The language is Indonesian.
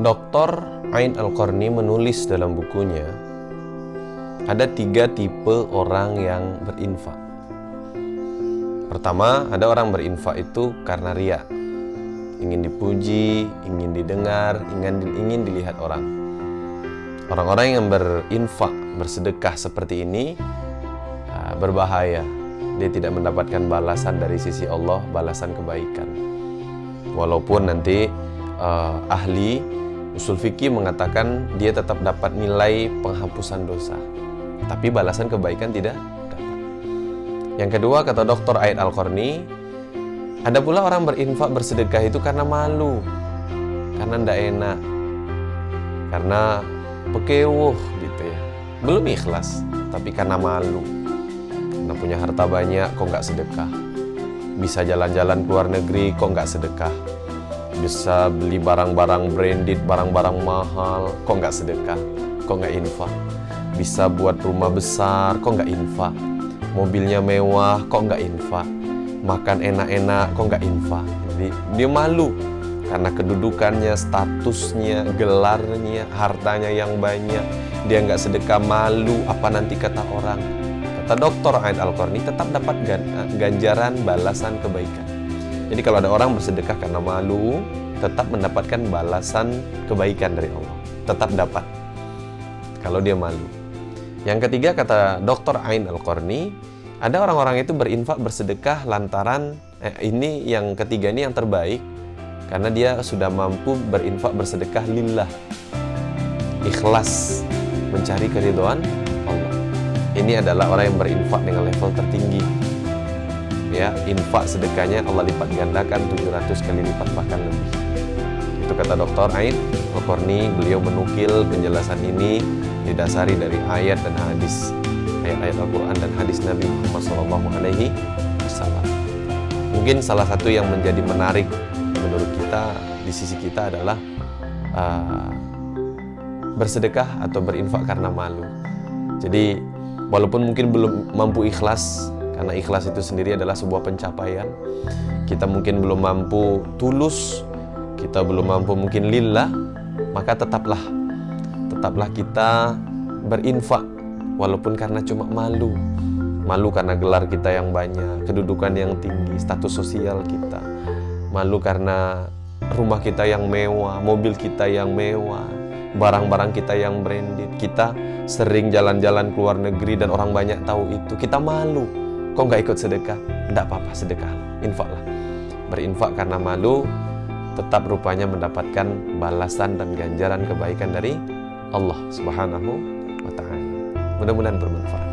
Dr. Ain Al-Qarni menulis dalam bukunya ada tiga tipe orang yang berinfak. Pertama, ada orang berinfak itu karena ria, ingin dipuji, ingin didengar, ingin ingin dilihat orang. Orang-orang yang berinfak, bersedekah seperti ini ah, berbahaya. Dia tidak mendapatkan balasan dari sisi Allah, balasan kebaikan. Walaupun nanti uh, ahli usul fikih mengatakan dia tetap dapat nilai penghapusan dosa. Tapi balasan kebaikan tidak dapat. Yang kedua kata Dr. Aid Al-Qarni, ada pula orang berinfak bersedekah itu karena malu. Karena ndak enak. Karena pekewuh gitu ya. Belum ikhlas, tapi karena malu. Karena punya harta banyak kok nggak sedekah. Bisa jalan-jalan ke luar negeri kok nggak sedekah. Bisa beli barang-barang branded, barang-barang mahal. Kok nggak sedekah, kok nggak infak? Bisa buat rumah besar kok nggak infak? Mobilnya mewah kok nggak infak? Makan enak-enak kok nggak infak? Jadi dia malu karena kedudukannya statusnya gelarnya hartanya yang banyak. Dia nggak sedekah malu. Apa nanti kata orang? Kata dokter Aid Al-Qarni tetap dapat ganjaran balasan kebaikan jadi kalau ada orang bersedekah karena malu tetap mendapatkan balasan kebaikan dari Allah tetap dapat kalau dia malu yang ketiga kata Dr. Ain Al-Qarni, ada orang-orang itu berinfak bersedekah lantaran eh, ini yang ketiga ini yang terbaik karena dia sudah mampu berinfak bersedekah lillah. Ikhlas mencari keridhaan Allah. Ini adalah orang yang berinfak dengan level tertinggi. Ya, infak sedekahnya Allah lipat gandakan 700 kali lipat bahkan lebih. Itu kata Dr. Ain Al-Qarni, beliau menukil penjelasan ini didasari dari ayat dan hadis ayat-ayat Al-Quran dan hadis Nabi Muhammad Wasallam. Mungkin salah satu yang menjadi menarik menurut kita di sisi kita adalah uh, bersedekah atau berinfak karena malu. Jadi walaupun mungkin belum mampu ikhlas karena ikhlas itu sendiri adalah sebuah pencapaian. Kita mungkin belum mampu tulus, kita belum mampu mungkin lillah, maka tetaplah tetaplah kita berinfak. Walaupun karena cuma malu malu karena gelar kita yang banyak kedudukan yang tinggi status sosial kita. Malu karena rumah kita yang mewah mobil kita yang mewah barang-barang kita yang branded. Kita sering jalan-jalan ke luar negeri dan orang banyak tahu itu. Kita malu kok nggak ikut sedekah tidak apa-apa sedekah infaklah berinfak karena malu tetap rupanya mendapatkan balasan dan ganjaran kebaikan dari Allah Subhanahu wa taala. Mudah-mudahan bermanfaat.